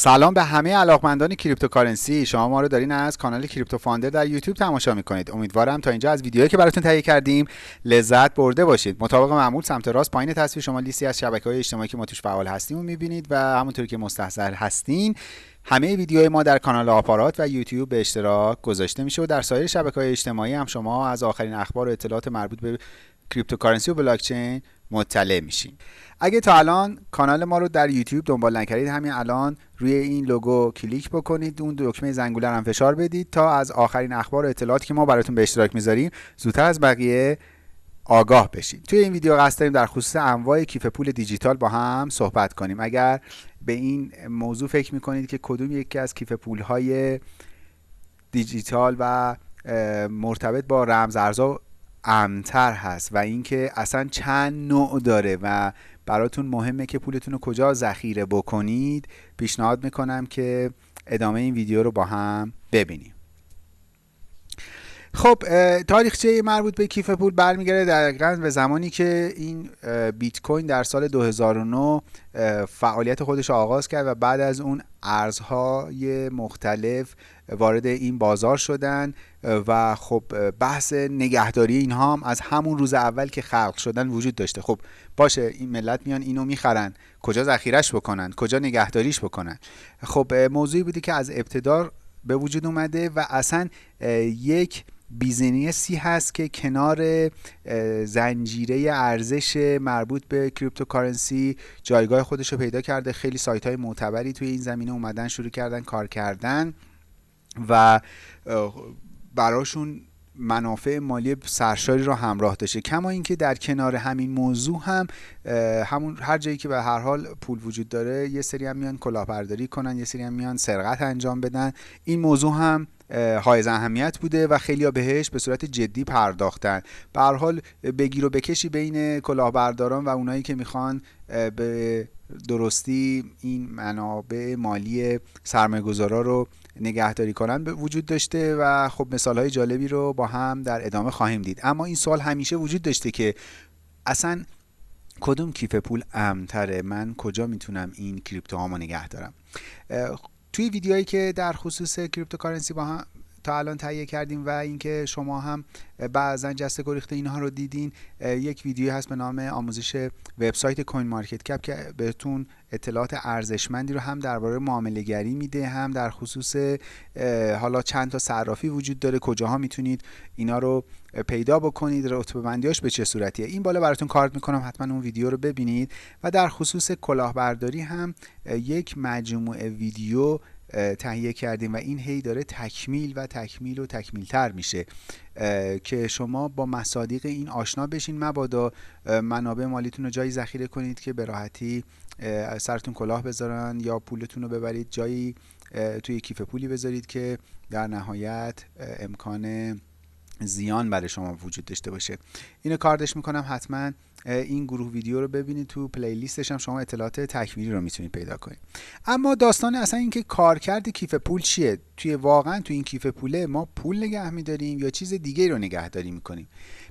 سلام به همه علاقمندان cryptocurrency. شما ما رو دارین از کانال کریپتو فاندر در یوتیوب تماشا می‌کنید. امیدوارم تا اینجا از ویدیوهایی که براتون تهیه کردیم لذت برده باشید. مطابق معمول سمت راست پایین تصویر شما لیستی از شبکه های اجتماعی که ما توش فعال هستیم و می‌بینید و همونطوری که مستحضر هستین همه ویدیوهای ما در کانال آپارات و یوتیوب به اشتراک گذاشته میشه و در سایر شبکه های اجتماعی هم شما از آخرین اخبار و اطلاعات مربوط به cryptocurrency و بلاکچین مطلع میشین. اگه تا الان کانال ما رو در یوتیوب دنبال نکردید همین الان روی این لوگو کلیک بکنید اون دکمه زنگوله هم فشار بدید تا از آخرین اخبار و اطلاعاتی که ما براتون به اشتراک می‌ذاریم زودتر از بقیه آگاه بشید توی این ویدیو قصد داریم در خصوص انواع کیف پول دیجیتال با هم صحبت کنیم. اگر به این موضوع فکر می‌کنید که کدوم یکی از کیف پول های دیجیتال و مرتبط با رمز ارزها امتر هست و اینکه اصلا چند نوع داره و براتون مهمه که پولتون رو کجا ذخیره بکنید پیشنهاد می‌کنم که ادامه این ویدیو رو با هم ببینیم. خب تاریخچه مربوط به کیف پول برمیگرده؟ دقیقا به زمانی که این بیت کوین در سال 2009 فعالیت خودش آغاز کرد و بعد از اون ارزهای مختلف وارد این بازار شدن و خب بحث نگهداری اینها هم از همون روز اول که خلق شدن وجود داشته. خب باشه این ملت میان اینو می‌خرن. کجا ذخیرش بکنن؟ کجا نگهداریش بکنن؟ خب موضوعی بودی که از ابتدا به وجود اومده و اصلا یک business ی هست که کنار زنجیره ارزش مربوط به cryptocurrency جایگاه خودش رو پیدا کرده. خیلی سایت های معتبری توی این زمینه اومدن شروع کردن کار کردن و براشون منافع مالی سرشاری رو همراه داشته. کما اینکه در کنار همین موضوع هم همون هر جایی که به هر حال پول وجود داره یه سری هم میان کلاهبرداری کنن یه سری هم میان سرقت انجام بدن. این موضوع هم های اهمیت بوده و خیلی بهش به صورت جدی پرداختن. به حال بگیر و بکشی بین کلاهبرداران و اونایی که می‌خوان به درستی این منابع مالی سرمایه‌گذارا رو نگهداری کنن به وجود داشته و خب مثال های جالبی رو با هم در ادامه خواهیم دید. اما این سوال همیشه وجود داشته که اصلا کدوم کیف پول امن‌تره من کجا می‌تونم این crypto هامو نگه توی ویدیوهایی که در خصوص cryptocurrency با هم تا الان تهیه کردیم و اینکه شما هم بعضا جسته گریخته اینها رو دیدین یک ویدیو هست به نام آموزش وبسایت کوین مارکت کپ که بهتون اطلاعات ارزشمندی رو هم درباره معامله گری میده هم در خصوص حالا چند تا صرافی وجود داره کجاها می‌تونید اینا رو پیدا بکنید رتبه بندیاش به چه صورتیه؟ این بالا براتون کارت می‌کنم حتما اون ویدیو رو ببینید. و در خصوص کلاهبرداری هم یک مجموعه ویدیو تهیه کردیم و این هی داره تکمیل و تکمیل و تکمیل تر میشه که شما با مصادیق این آشنا بشین مبادا. منابع مالیتون رو جایی ذخیره کنید که به راحتی سرتون کلاه بذارن یا پولتون رو ببرید جایی توی کیف پولی بذارید که در نهایت امکان زیان برای شما وجود داشته باشه. اینو کاردش می‌کنم حتما این گروه ویدیو رو ببینید تو پلیلیستش هم شما اطلاعات تکمیلی رو می‌تونید پیدا کنید. اما داستان اصلا اینکه کارکرد کیف پول چیه؟ توی واقعا تو این کیف پوله ما پول نگه میداریم یا چیز دیگه رو نگهداری می‌کنیم؟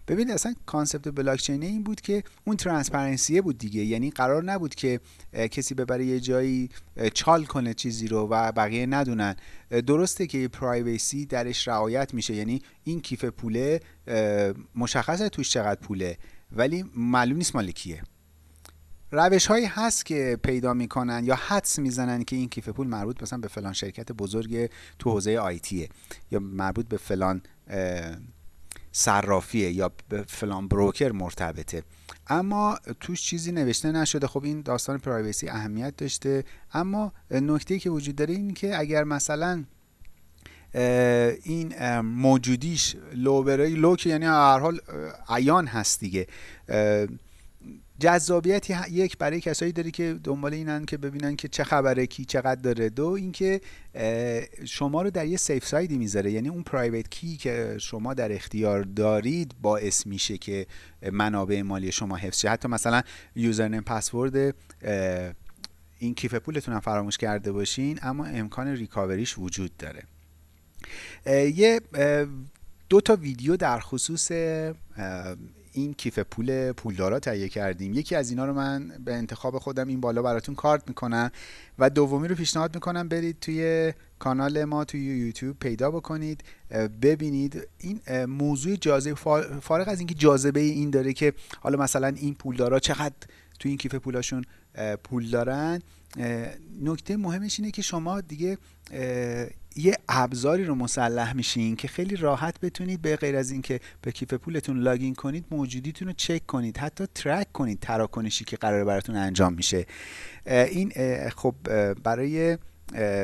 ببینید اصلا concept blockchain این بود که اون transparency ه بود دیگه. یعنی قرار نبود که کسی ببره یه جایی چال کنه چیزی رو و بقیه ندونن. درسته که privacy درش رعایت میشه. یعنی این کیف پوله مشخصه توش چقدر پوله. ولی معلوم نیست مال کیه. روش هایی هست که پیدا می‌کنن یا حدس می‌زنن که این کیف پول مربوط مثلا به فلان شرکت بزرگ تو حوزه IT ه یا مربوط به فلان صرافیه یا به فلان بروکر مرتبطه. اما توش چیزی نوشته نشده. خب این داستان پرایوسی اهمیت داشته. اما نکته که وجود داره این که اگر مثلا این موجودیش لو بره لو یعنی هر حال عیان هست دیگه. جذابیت یک برای کسایی داره که دنبال اینن که ببینن که چه خبره کی چقدر داره. دو اینکه شما رو در یه safe side ی می‌ذاره. یعنی اون private key که شما در اختیار دارید باعث میشه که منابع مالی شما حفظ شه. حتی مثلا username password این کیف پولتون هم فراموش کرده باشین اما امکان recovery ش وجود داره. یه دو تا ویدیو در خصوص این کیف پول پولدارا تهیه کردیم. یکی از اینا رو من به انتخاب خودم این بالا براتون کارت می‌کنم و دومی رو پیشنهاد می‌کنم برید توی کانال ما توی یوتیوب پیدا بکنید ببینید. این موضوع جاذبه فارغ از اینکه جاذبه این داره که حالا مثلا این پولدارا چقدر توی این کیف پولاشون پول دارن نکته مهمش اینه که شما دیگه یه ابزاری رو مسلح میشین که خیلی راحت بتونید به غیر از اینکه به کیف پولتون لاگین کنید موجودیتون رو چک کنید حتی ترک کنید تراکنشی که قرار براتون انجام میشه. این خب برای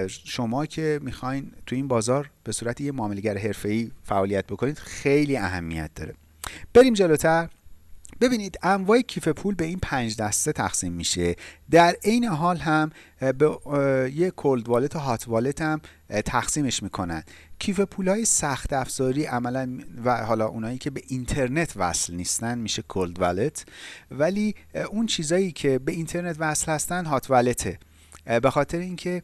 شما که می‌خواین تو این بازار به صورت یه معاملگر حرفه‌ای فعالیت بکنید خیلی اهمیت داره. بریم جلوتر. ببینید انواع کیف پول به این پنج دسته تقسیم میشه. در عین حال هم به یه کولد والت و هات والت هم تقسیمش می‌کنن. کیف پول های سخت افزاری عملا و حالا اونایی که به اینترنت وصل نیستن میشه کولد والت. ولی اون چیزایی که به اینترنت وصل هستن hot wallet ه. به خاطر اینکه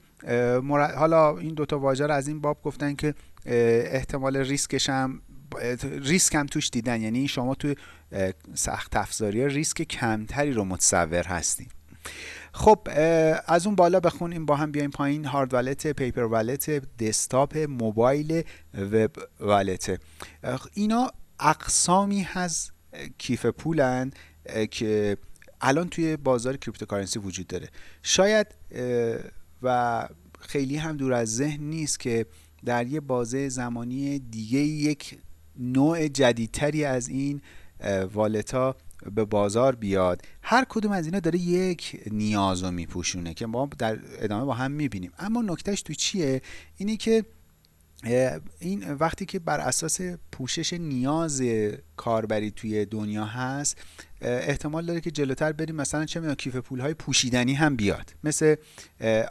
حالا این دوتا واژه رو از این باب گفتن که احتمال ریسکش هم ریسک هم توش دیدن. یعنی شما تو سخت افزاری ریسک کمتری رو متصور هستین خب از اون بالا بخونیم. با هم بیایم پایین. hard wallet paper wallet desktop mobile web wallet. اینا اقسامی از کیف پولن که الان توی بازار cryptocurrency وجود داره. شاید و خیلی هم دور از ذهن نیست که در یه بازه زمانی دیگه یک نوع جدیدتری از این wallet ا به بازار بیاد. هر کدوم از اینا داره یک نیاز رو میپوشونه که ما در ادامه با هم می‌بینیم. اما نکته‌ش تو چیه؟ اینی که این وقتی که بر اساس پوشش نیاز کاربری توی دنیا هست احتمال داره که جلوتر بریم مثلا چه می‌دونم کیف پول های پوشیدنی هم بیاد. مثل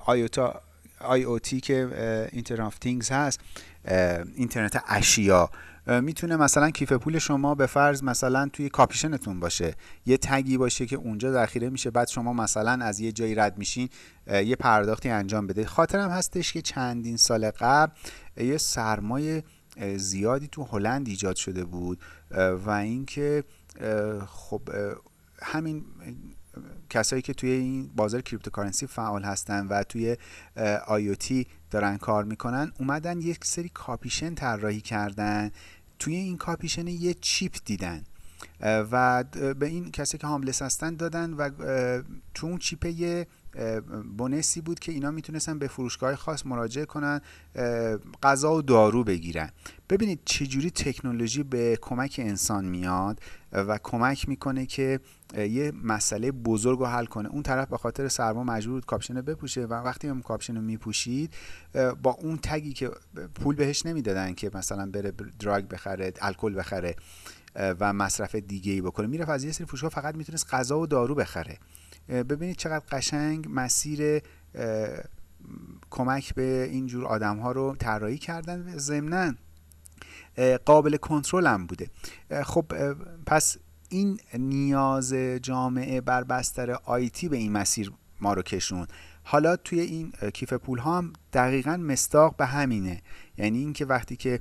آیوتا آی او تی که اینترنت هست اینترنت اشیا. می‌تونه مثلا کیف پول شما به فرض مثلا توی کاپیشنتون باشه. یه تگی باشه که اونجا ذخیره میشه بعد شما مثلا از یه جایی رد میشین یه پرداختی انجام بده. خاطرم هستش که چندین سال قبل یه سرمای زیادی تو هلند ایجاد شده بود. و اینکه خب همین کسایی که توی این بازار cryptocurrency فعال هستن و توی IOT دارن کار می‌کنن اومدن یک سری کاپشن طراحی کردن. توی این کاپشن یه chip دیدن و به این کسی که homeless هستن دادن و تو اون chip یه bonus ی بود که اینا می‌تونستن به فروشگاه خاص مراجعه کنن غذا و دارو بگیرن. ببینید چجوری تکنولوژی به کمک انسان میاد و کمک می‌کنه که یه مسئله بزرگ رو حل کنه. اون طرف به خاطر سرما مجبور بود کاپشن بپوشه و وقتی هم کاپشن رو میپوشید با اون tag ی که پول بهش نمی‌دادن که مثلا بره دراگ بخره الکل بخره و مصرف دیگه ای بکنه می‌رفت از یه سری فروشگاه فقط می‌تونست غذا و دارو بخره. ببینید چقدر قشنگ مسیر کمک به اینجور آدم ها رو طراحی کردن و ضمنا قابل کنترل هم بوده. خب پس این نیاز جامعه بر بستر آیتی به این مسیر ما رو کشون حالا توی این کیف پول ها هم دقیقا مستاق به همینه. یعنی اینکه وقتی که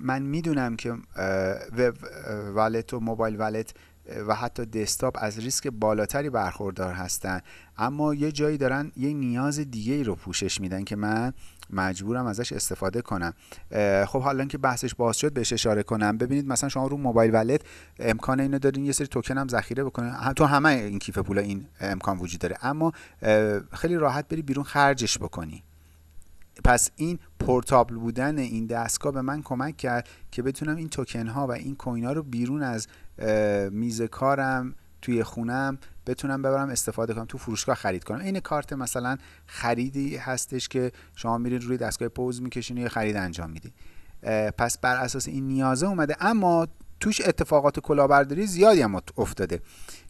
من می‌دونم که وب والت و موبایل والت و حتی دسکتاپ از ریسک بالاتری برخوردار هستن. اما یه جایی دارن یه نیاز دیگه ای رو پوشش میدن که من مجبورم ازش استفاده کنم. خب حالا که بحثش باز شد بهش اشاره کنم. ببینید مثلا شما رو موبایل ولت امکان اینو دارین یه سری توکن هم ذخیره بکنه تو همه این کیف پول این امکان وجود داره. اما خیلی راحت بری بیرون خرجش بکنی. پس این پورتابل بودن این دستگاه به من کمک کرد که بتونم این توکن ها و این کوین ها رو بیرون از میز کارم توی خونم بتونم ببرم استفاده کنم تو فروشگاه خرید کنم. این کارت مثلا خریدی هستش که شما میرید روی دستگاه پوز می‌کشین و خرید انجام میدی. پس بر اساس این نیازه اومده. اما توش اتفاقات کلاهبرداری زیادی هم افتاده.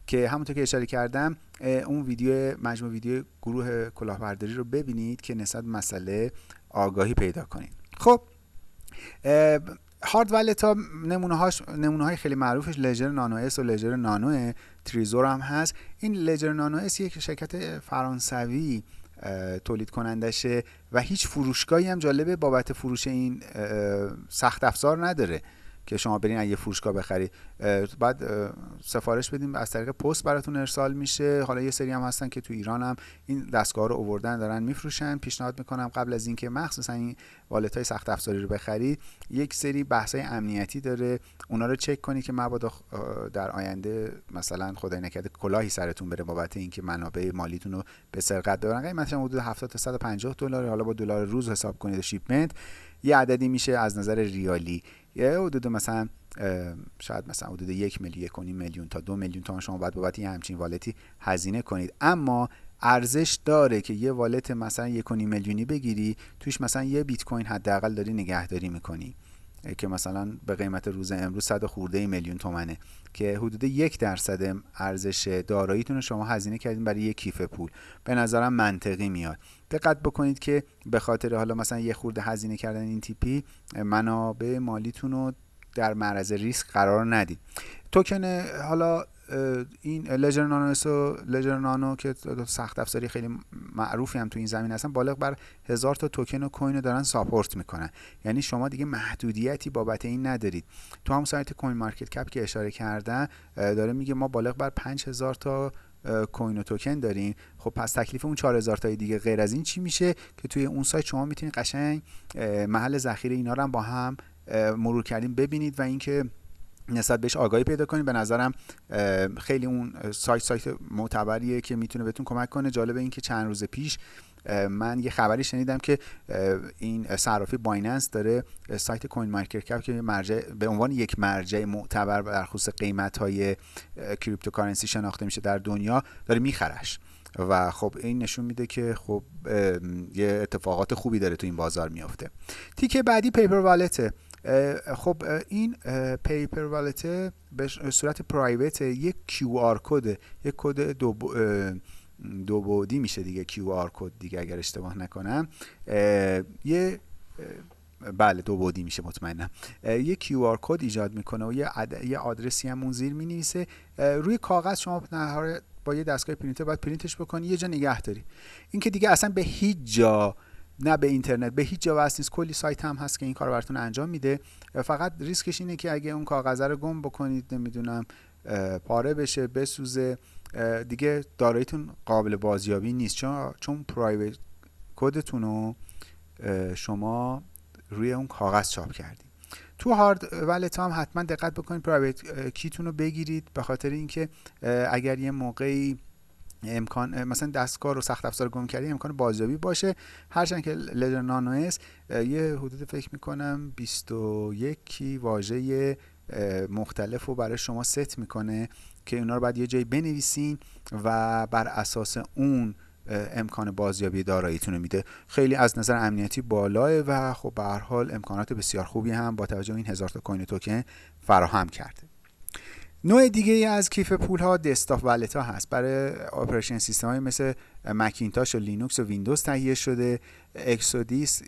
که همونطور که اشاره کردم اون ویدیو مجموع ویدیو گروه کلاهبرداری رو ببینید که نسبت مسئله آگاهی پیدا کنید. خب hard wallet ها نمونه, هاش، نمونه های خیلی معروفش Ledger Nano S و لجر نانو Trezor هم هست. این Ledger Nano S یک شرکت فرانسوی تولید کنندشه و هیچ فروشگاهی هم جالبه بابت فروش این سخت افزار نداره. که شما برین از یه فروشگاه بخرید بعد سفارش بدیم از طریق پست براتون ارسال میشه. حالا یه سری هم هستن که تو ایران هم این دستگاه رو اووردن دارن میفروشن. پیشنهاد می‌کنم قبل از اینکه مخصوصا این والت های سخت افزاری رو بخرید یک سری بحث های امنیتی داره. اونا رو چک کنید که مبادا در آینده مثلا خدای نکرده کلاهی سرتون بره بابت اینکه منابع مالیتون رو به سرقت ببرن مثلا حدود 70 تا 150 دلار حالا با دلار روز حساب کنید شیپمنت یه عددی میشه از نظر ریالی. یه حدود مثلا شاید مثلا حدود یک میلیون یک میلیون تا دو میلیون تومان شما باید بابت یه همچین والتی هزینه کنید. اما ارزش داره که یه والت مثلا یک میلیونی بگیری توش مثلا یه بیت کوین حداقل داری نگهداری می‌کنی. که مثلا به قیمت روز امروز صد خورده میلیون تومنه. که حدود یک درصد ارزش داراییتون شما هزینه کردین برای یک کیف پول. به نظرم منطقی میاد. دقت بکنید که به خاطر حالا مثلا یه خورده هزینه کردن این تیپی منابع مالیتون رو در معرض ریسک قرار ندید. توکن حالا این Ledger Nano و Ledger Nano که سخت افزاری خیلی معروفی هم تو این زمینه هستن بالغ بر هزار تا توکن و coin رو دارن support می‌کنن. یعنی شما دیگه محدودیتی بابت این ندارید. تو هم سایت CoinMarketCap که اشاره کردن داره میگه ما بالغ بر 5000 تا coin و توکن داریم. خب پس تکلیف اون 4000 تای دیگه غیر از این چی میشه که توی اون سایت شما می‌تونید قشنگ محل ذخیره اینا رو هم با هم مرور کردیم ببینید و اینکه نسبت بهش آگاهی پیدا کنید. به نظرم خیلی اون سایت سایت معتبریه که می‌تونه بهتون کمک کنه. جالب این که چند روز پیش من یه خبری شنیدم که این صرافی Binance داره سایت CoinMarketCap که مرجع به عنوان یک مرجع معتبر در خصوص قیمت های cryptocurrency شناخته میشه در دنیا داره میخرش. و خب این نشون میده که خب یه اتفاقات خوبی داره تو این بازار میافته. تیکه بعدی paper wallet ه خب این paper wallet به صورت private یک QR code یک کد دو دو بعدی میشه دیگه QR code دیگه اگر اشتباه نکنم. یه بله دو بعدی میشه مطمئنم. یه QR code ایجاد می‌کنه و یه, یه آدرسی هم اون زیر می‌نویسه. روی کاغذ شما با یه دستگاه پرینتر باید پرینتش بکنی یه جا نگه داری. این که دیگه اصلا به هیچ جا نه به اینترنت به هیچ جا وصل نیست. کلی سایت هم هست که این کار براتون انجام میده. فقط ریسکش اینه که اگه اون کاغذ رو گم بکنید نمی‌دونم پاره بشه بسوزه دیگه داراییتون قابل بازیابی نیست. چون چون private کدتون رو شما روی اون کاغذ چاپ کردید تو هارد ولت هم حتما دقت بکنید. پرایوت کیتون رو بگیرید. به خاطر اینکه اگر یه موقعی امکان مثلا دستگاه رو سخت افزار گم کردی امکان بازیابی باشه. هرچند که لجر نانو یه حدود فکر می‌کنم 21 واژه مختلف رو برای شما ست می‌کنه که اونا رو باید یه جایی بنویسین و بر اساس اون امکان بازیابی داراییتون میده. خیلی از نظر امنیتی بالاه و خب به حال امکانات بسیار خوبی هم با توجه این هزار تا coin token فراهم کرده. نوع دیگه ای از کیف پول ها desktop wallet ها هست. برای operation system های مثل مکینتاش و لینوکس و ویندوز تهیه شده Exodus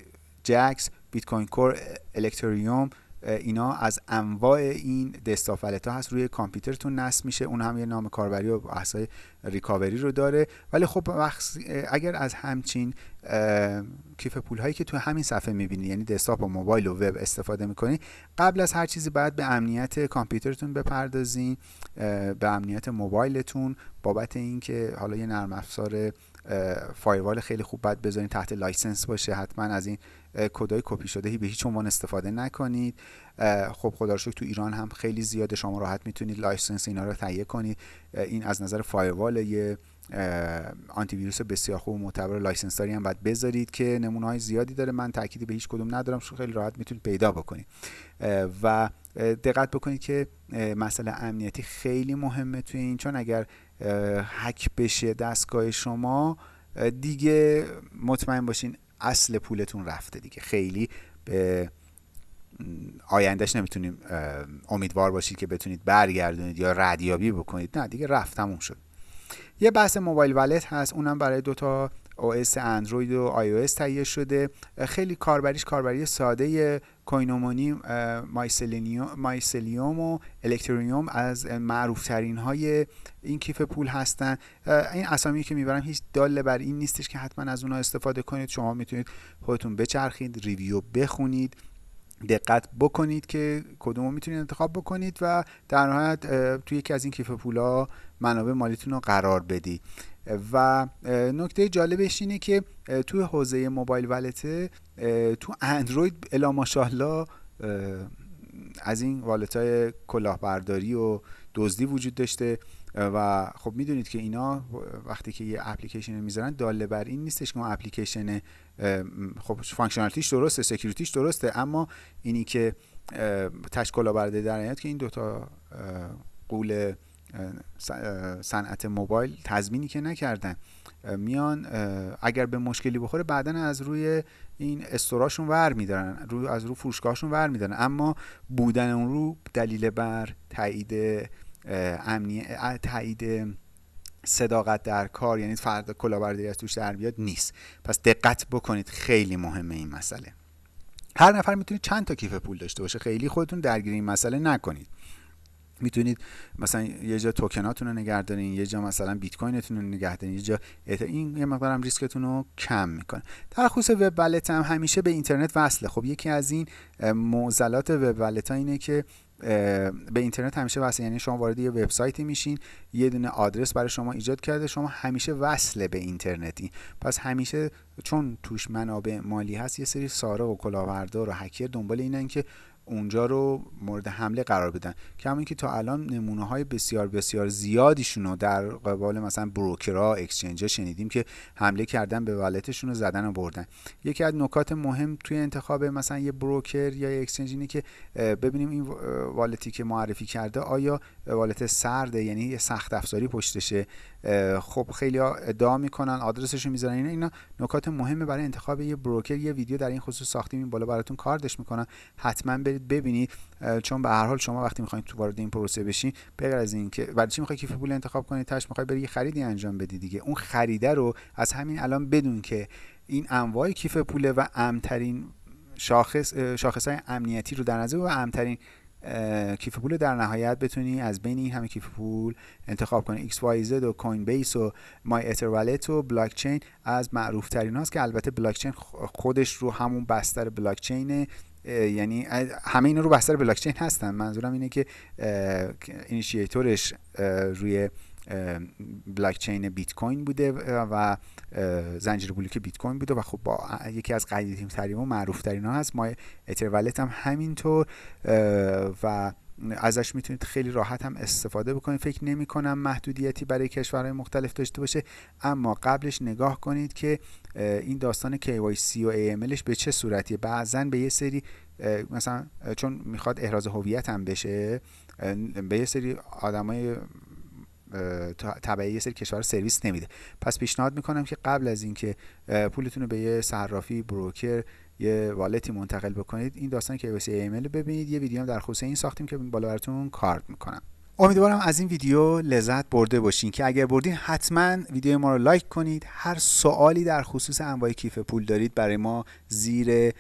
Jaxx Bitcoin Core Electrum اینا از انواع این desktop wallet ها هست. روی کامپیوترتون نصب میشه. اون هم یه نام کاربری و بحثای recovery رو داره. ولی خب اگر از همچین کیف پول هایی که تو همین صفحه می‌بینید یعنی desktop و موبایل و وب استفاده می‌کنید قبل از هر چیزی باید به امنیت کامپیوترتون بپردازین به امنیت موبایلتون بابت اینکه حالا یه نرم افزار firewall خیلی خوب باید بذارین تحت license باشه. حتما از این کدای کپی شده به هیچ عنوان استفاده نکنید. خب خدا رو تو ایران هم خیلی زیاده. شما راحت می‌تونید license اینا رو تهیه کنید. این از نظر firewall یه آنتی ویروس بسیار خوب معتبر license هم باید بذارید که نمونه های زیادی داره. من تأکیدی به هیچ کدوم ندارم. خیلی راحت می‌تونید پیدا بکنید. و دقت بکنید که مسئله امنیتی خیلی مهمه توی این. چون اگر هک بشه دستگاه شما دیگه مطمئن باشین اصل پولتون رفته دیگه. خیلی به آیندهش نمی‌تونیم امیدوار باشید که بتونید برگردونید یا ردیابی بکنید. نه دیگه رفت تموم شد. یه بحث mobile wallet هست اونم برای دوتا OS اندروید و آی تهیه شده. خیلی کاربریش کاربری ساده Coinomi Mycelium و Electrum از معروف ترین های این کیف پول هستن. این اسامی که می‌برم هیچ دال بر این نیستش که حتما از اونها استفاده کنید. شما می‌تونید خودتون بچرخید review بخونید دقت بکنید که کدوم رو می‌تونید انتخاب بکنید و در نهایت توی یکی از این کیف پولا منابع مالیتون رو قرار بدید و نکته جالبش اینه که توی حوزه موبایل ولته تو اندروید الا ماشاءالله از این والت های کلاهبرداری و دزدی وجود داشته. و خب می‌دونید که اینا وقتی که یه اپلیکیشن می‌ذارن داله بر این نیستش که اون اپلیکیشن خب functionality ش درسته security ش درسته اما اینی که تش کلاهبرداری در که این دوتا غول صنعت موبایل تضمینی که نکردن. میان اگر به مشکلی بخوره بعدا از روی این store اشون ور میدارن روی از رو فروشگاهشون ور میدارن. اما بودن اون رو دلیل بر تایید امنی تایید صداقت در کار یعنی فرد کلاهبرداری از توش در بیاد نیست. پس دقت بکنید خیلی مهمه این مسئله. هر نفر می‌تونید چند تا کیف پول داشته باشه. خیلی خودتون درگیر این مسئله نکنید. می‌تونید مثلا یه جا توکناتون رو نگه دارین یه جا مثلا بیت کوینتون رو نگه دارین یه جا این یه مقدار هم ریسکتون رو کم می‌کنه. در خصوص وب ولت هم همیشه به اینترنت وصله. خب یکی از این معضلات وب ولت ها اینه که به اینترنت همیشه وصل یعنی شما وارد یه وبسایتی میشین یه دونه آدرس برای شما ایجاد کرده شما همیشه وصل به اینترنتی. پس همیشه چون توش منابع مالی هست یه سری سارق و کلاهبردار و هکر دنبال اینن که اونجا رو مورد حمله قرار بدن. کما اینکه تا الان نمونه های بسیار بسیار زیادیشون رو در قبال مثلا بروکرها اکسچنج شنیدیم که حمله کردن به والتشون رو زدن و بردن. یکی از نکات مهم توی انتخاب مثلا یه بروکر یا اکسچنج اینه که ببینیم این والتی که معرفی کرده آیا والت سرده یعنی سخت افزاری پشتشه خب خیلی ادعا می‌کنن آدرسشون می‌ذارن اینا اینا نکات مهمه برای انتخاب یه بروکر. یه ویدیو در این خصوص ساختیم این بالا براتون کاردش می‌کنن حتما برید ببینید چون به هر حال شما وقتی می‌خواید تو وارد این پروسه بشین بغیر از این که بعد چی می‌خوای کیف پول انتخاب کنید تاش می‌خوای بری خریدی انجام بدی دیگه. اون خریده رو از همین الان بدون که این انواع کیف پوله و امترین شاخص شاخص های امنیتی رو در نظر و امن‌ترین کیف پول در نهایت بتونی از بین این همه کیف پول انتخاب کنی. XYZ و Coinbase و MyEtherWallet و بلاک چین از معروف ترین هاست که البته بلاک چین خودش رو همون بستر بلاک چین یعنی همه اینا رو بستر بلاک چین هستن. منظورم اینه که initiator ش روی بلاک چین بیت کوین بوده و زنجیره بلوک بیت کوین بوده و خب با یکی از قدیمی ترین و معروف ترین هست. ما اتر هم همینطور. و ازش می‌تونید خیلی راحت هم استفاده بکنید. فکر نمی کنم محدودیتی برای کشورهای مختلف داشته باشه اما قبلش نگاه کنید که این داستان KYC و AMLش به چه صورتیه. بعضا به یه سری مثلا چون می‌خواد احراز هویت هم بشه به یه سری آدمای تبعی یه سری کشور سرویس نمیده. پس پیشنهاد می‌کنم که قبل از اینکه پولتون رو به یه صرافی broker یه wallet ی منتقل بکنید. این داستان که واسه ایمیل ببینید. یه ویدیو هم در خصوص این ساختیم که بالا براتون کارت می‌کنم. امیدوارم از این ویدیو لذت برده باشین که اگر بردین حتما ویدیو ما رو لایک کنید. هر سوالی در خصوص انواع کیف پول دارید برای ما زیر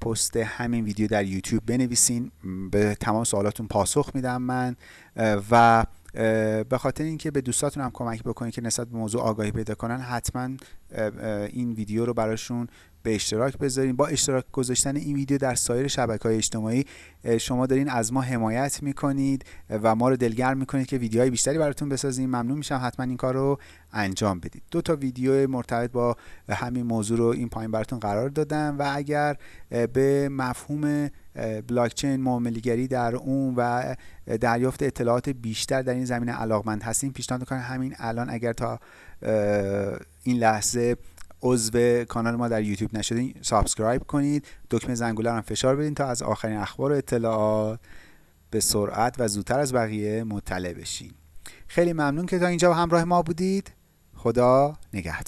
پست همین ویدیو در یوتیوب بنویسین. به تمام سوالاتون پاسخ میدم من. و به خاطر اینکه به دوستاتون هم کمک بکنید که نسبت به موضوع آگاهی پیدا کنن حتما این ویدیو رو براشون به اشتراک بذارین. با اشتراک گذاشتن این ویدیو در سایر شبکه های اجتماعی شما دارین از ما حمایت می‌کنید و ما رو دلگرم می‌کنید که ویدیوهای بیشتری براتون بسازیم. ممنون میشم حتما این کار رو انجام بدید. دو تا ویدیو مرتبط با همین موضوع رو این پایین براتون قرار دادم و اگر به مفهوم بلاکچین معاملهگری در اون و دریافت اطلاعات بیشتر در این زمینه علاقمند هستیم. پیشنهاد می‌کنم همین الان اگر تا این لحظه عضو کانال ما در یوتیوب نشدین subscribe کنید. دکمه زنگوله هم فشار بدین تا از آخرین اخبار و اطلاعات به سرعت و زودتر از بقیه مطلع بشین. خیلی ممنون که تا اینجا همراه ما بودید. خدا نگهدار.